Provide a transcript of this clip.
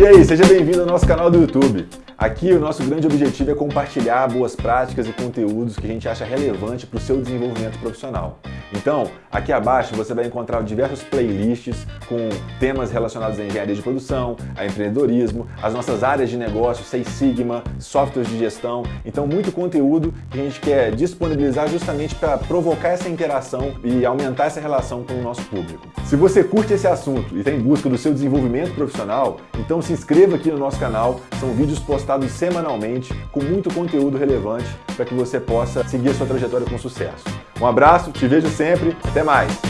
E aí, seja bem-vindo ao nosso canal do YouTube. Aqui o nosso grande objetivo é compartilhar boas práticas e conteúdos que a gente acha relevante para o seu desenvolvimento profissional. Então, aqui abaixo você vai encontrar diversos playlists com temas relacionados à engenharia de produção, a empreendedorismo, as nossas áreas de negócio, Seis Sigma, softwares de gestão. Então, muito conteúdo que a gente quer disponibilizar justamente para provocar essa interação e aumentar essa relação com o nosso público. Se você curte esse assunto e está em busca do seu desenvolvimento profissional, então se inscreva aqui no nosso canal. São vídeos postados semanalmente com muito conteúdo relevante para que você possa seguir a sua trajetória com sucesso. Um abraço, te vejo sempre, até mais!